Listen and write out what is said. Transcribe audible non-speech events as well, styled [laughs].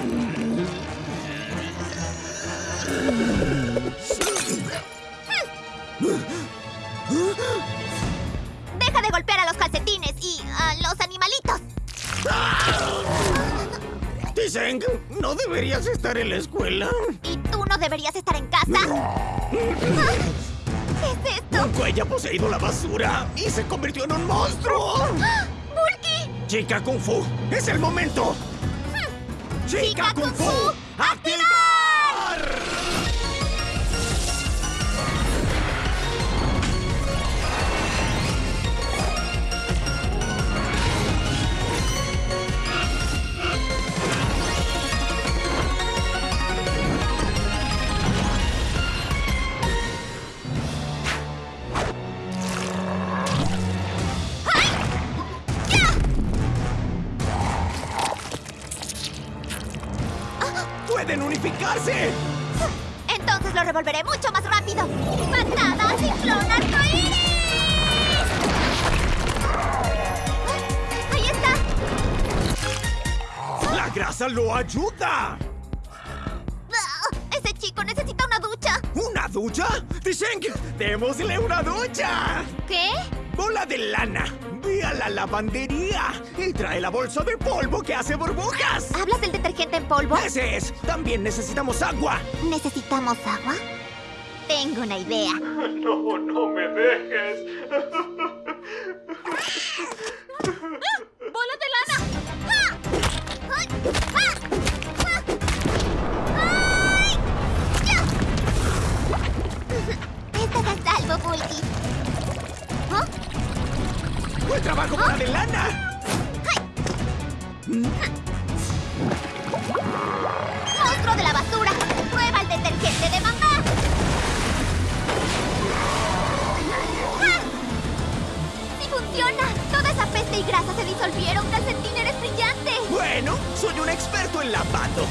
Mm-hmm. Deja de golpear a los calcetines y a los animalitos. Tiseng, ¿no deberías estar en la escuela? ¿Y tú no deberías estar en casa? ¿Qué es esto? Un cuello ha poseído la basura y se convirtió en un monstruo. ¡Bulky! Chica Kung Fu, es el momento. Chica Kung Fu, ¡activar! ¡Pueden unificarse! Entonces lo revolveré mucho más rápido. ¡Patada ciclón arcoíris! ¡Ahí está! ¡La grasa lo ayuda! Ah, ¡Ese chico necesita una ducha! ¿Una ducha? Tiseng, démosle una ducha. ¿Qué? Bola de lana, ve a la lavandería y trae la bolsa de polvo que hace burbujas. ¿Hablas del detergente en polvo? Ese es. También necesitamos agua. ¿Necesitamos agua? Tengo una idea. [laughs] No, no me dejes. ¡Bola de lana! ¡Ah! ¡Ay! ¡Ah! ¡Ah! ¡Ay! ¡Ya! Estás a salvo, Bulky. Trabajo, bola de lana! ¡Monstruo de la basura! ¡Prueba el detergente de mamá! ¡Ah! ¡Sí funciona! Toda esa peste y grasa se disolvieron. ¡Calcetín, eres brillante! Bueno, soy un experto en lavado.